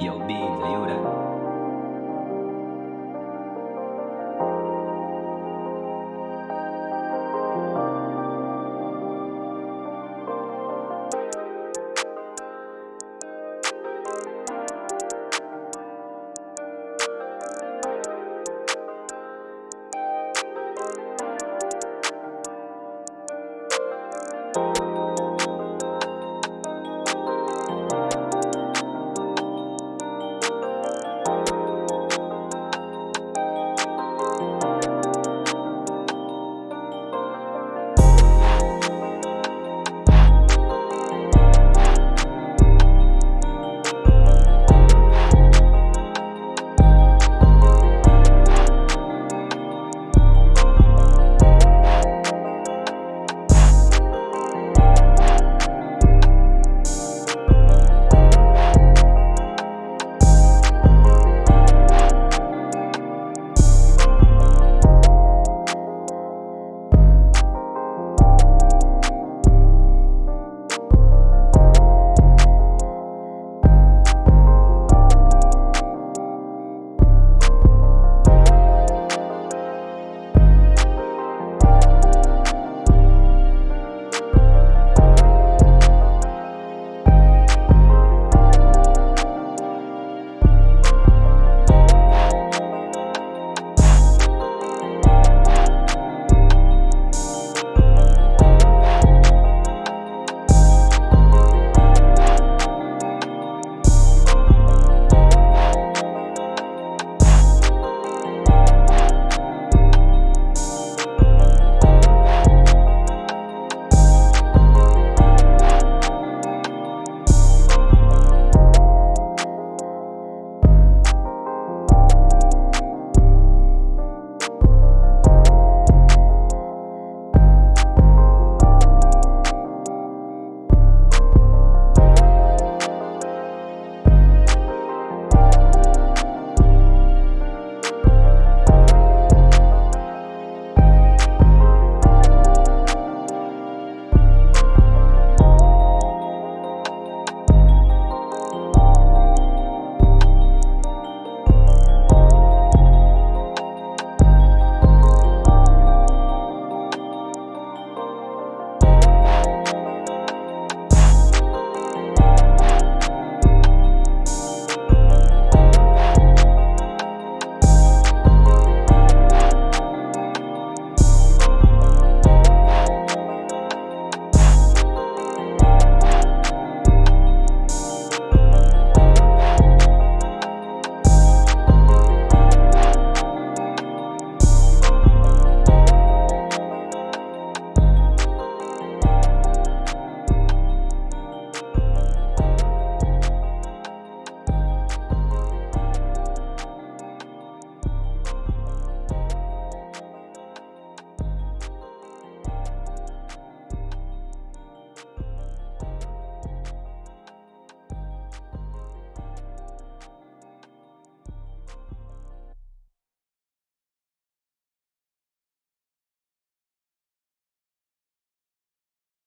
有病的有人。